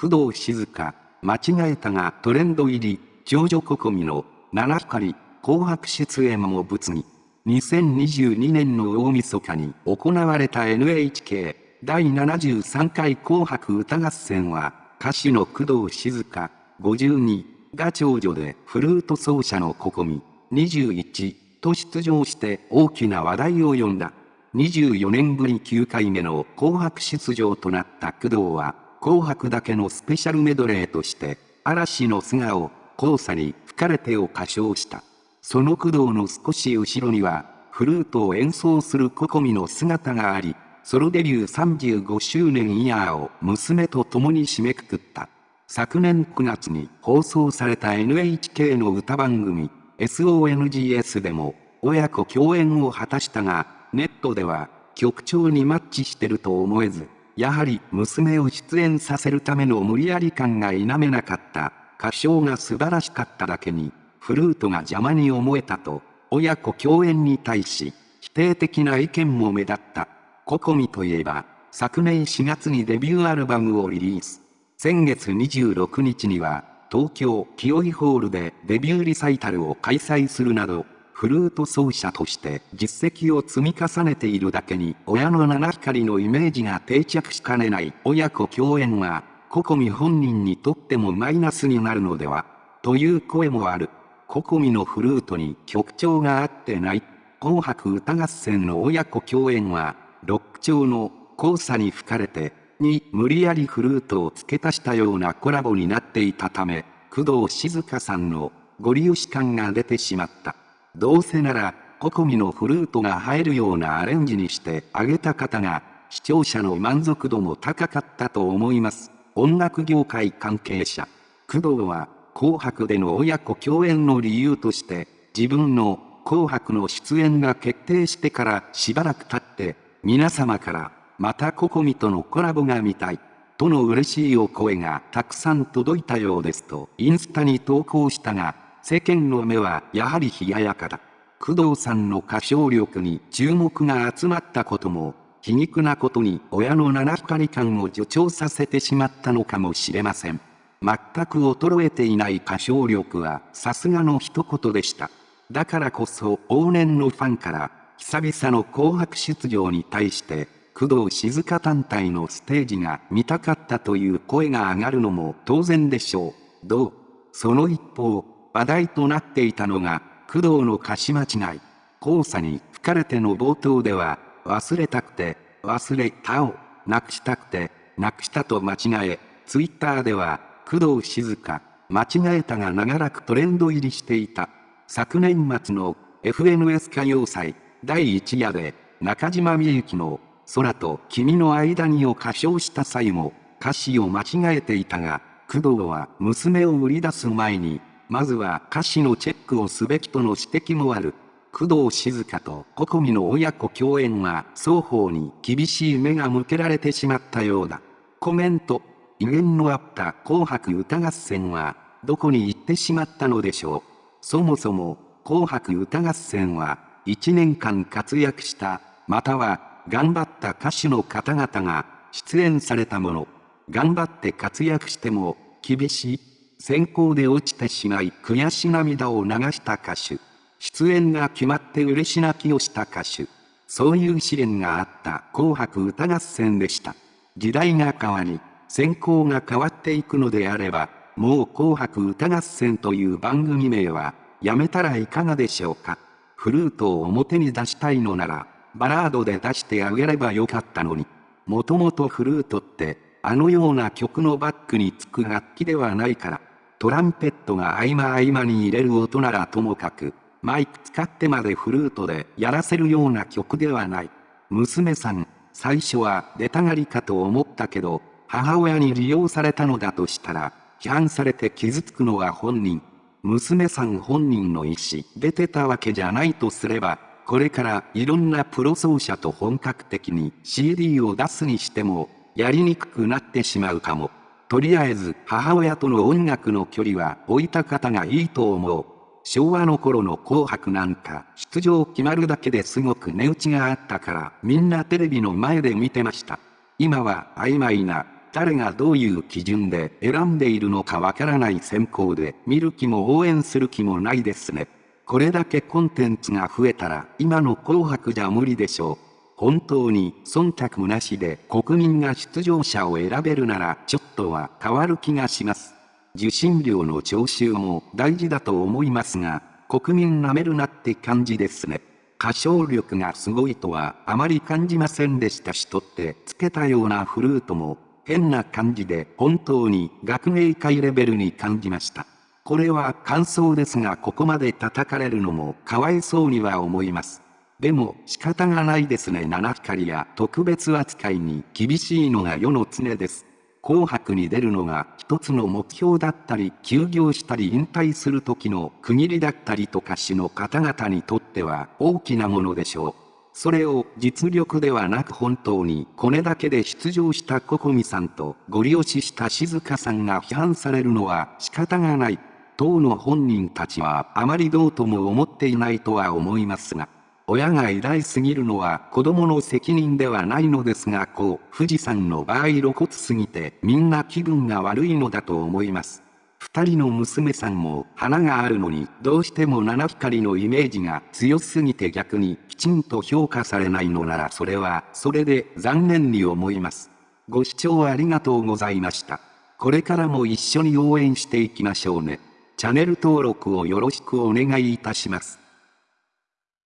工藤静香、間違えたがトレンド入り、長女ココミの七光、紅白出演も物議。2022年の大晦日に行われた NHK 第73回紅白歌合戦は、歌手の工藤静香、52が長女でフルート奏者のココミ、21と出場して大きな話題を呼んだ。24年ぶり9回目の紅白出場となった工藤は、紅白だけのスペシャルメドレーとして、嵐の素顔、黄砂に吹かれてを歌唱した。その工藤の少し後ろには、フルートを演奏するココミの姿があり、ソロデビュー35周年イヤーを娘と共に締めくくった。昨年9月に放送された NHK の歌番組 SONGS でも親子共演を果たしたが、ネットでは曲調にマッチしてると思えず、やはり娘を出演させるための無理やり感が否めなかった。歌唱が素晴らしかっただけに、フルートが邪魔に思えたと、親子共演に対し、否定的な意見も目立った。ココミといえば、昨年4月にデビューアルバムをリリース。先月26日には、東京清井ホールでデビューリサイタルを開催するなど、フルート奏者として実績を積み重ねているだけに親の七光のイメージが定着しかねない親子共演はココミ本人にとってもマイナスになるのではという声もある。ココミのフルートに曲調が合ってない。紅白歌合戦の親子共演はロック調の交差に吹かれてに無理やりフルートを付け足したようなコラボになっていたため工藤静香さんのご利用し感が出てしまった。どうせなら、ココミのフルートが入るようなアレンジにしてあげた方が、視聴者の満足度も高かったと思います。音楽業界関係者。工藤は、紅白での親子共演の理由として、自分の紅白の出演が決定してからしばらく経って、皆様から、またココミとのコラボが見たい。との嬉しいお声がたくさん届いたようですとインスタに投稿したが、世間の目はやはり冷ややかだ。工藤さんの歌唱力に注目が集まったことも、皮肉なことに親の七光感を助長させてしまったのかもしれません。全く衰えていない歌唱力はさすがの一言でした。だからこそ往年のファンから久々の紅白出場に対して工藤静香単体のステージが見たかったという声が上がるのも当然でしょう。どう？その一方、話題となっていたのが、工藤の歌詞間違い。交差に吹かれての冒頭では、忘れたくて、忘れたを、なくしたくて、なくしたと間違え、ツイッターでは、工藤静香、間違えたが長らくトレンド入りしていた。昨年末の FNS 歌謡祭第1夜で中島みゆきの空と君の間にを歌唱した際も歌詞を間違えていたが、工藤は娘を売り出す前にまずは歌詞のチェックをすべきとの指摘もある。工藤静香とココミの親子共演は双方に厳しい目が向けられてしまったようだ。コメント。威厳のあった紅白歌合戦はどこに行ってしまったのでしょう。そもそも紅白歌合戦は1年間活躍したまたは頑張った歌手の方々が出演されたもの。頑張って活躍しても厳しい選考で落ちてしまい悔し涙を流した歌手。出演が決まって嬉し泣きをした歌手。そういう試練があった紅白歌合戦でした。時代が変わり、選考が変わっていくのであれば、もう紅白歌合戦という番組名は、やめたらいかがでしょうか。フルートを表に出したいのなら、バラードで出してあげればよかったのに。もともとフルートって、あのような曲のバックにつく楽器ではないから。トランペットが合間合間に入れる音ならともかく、マイク使ってまでフルートでやらせるような曲ではない。娘さん、最初は出たがりかと思ったけど、母親に利用されたのだとしたら、批判されて傷つくのは本人。娘さん本人の意思、出てたわけじゃないとすれば、これからいろんなプロ奏者と本格的に CD を出すにしても、やりにくくなってしまうかも。とりあえず母親との音楽の距離は置いた方がいいと思う。昭和の頃の紅白なんか出場決まるだけですごく値打ちがあったからみんなテレビの前で見てました。今は曖昧な誰がどういう基準で選んでいるのかわからない選考で見る気も応援する気もないですね。これだけコンテンツが増えたら今の紅白じゃ無理でしょう。本当に忖度なしで国民が出場者を選べるならちょっとは変わる気がします。受信料の徴収も大事だと思いますが、国民舐めるなって感じですね。歌唱力がすごいとはあまり感じませんでしたしとってつけたようなフルートも変な感じで本当に学芸会レベルに感じました。これは感想ですがここまで叩かれるのもかわいそうには思います。でも仕方がないですね七光や特別扱いに厳しいのが世の常です。紅白に出るのが一つの目標だったり休業したり引退する時の区切りだったりとか市の方々にとっては大きなものでしょう。それを実力ではなく本当にこれだけで出場したココミさんとご利用しした静香さんが批判されるのは仕方がない。当の本人たちはあまりどうとも思っていないとは思いますが、親が偉大すぎるのは子供の責任ではないのですがこう、富士山の場合露骨すぎてみんな気分が悪いのだと思います。二人の娘さんも花があるのにどうしても七光のイメージが強すぎて逆にきちんと評価されないのならそれはそれで残念に思います。ご視聴ありがとうございました。これからも一緒に応援していきましょうね。チャンネル登録をよろしくお願いいたします。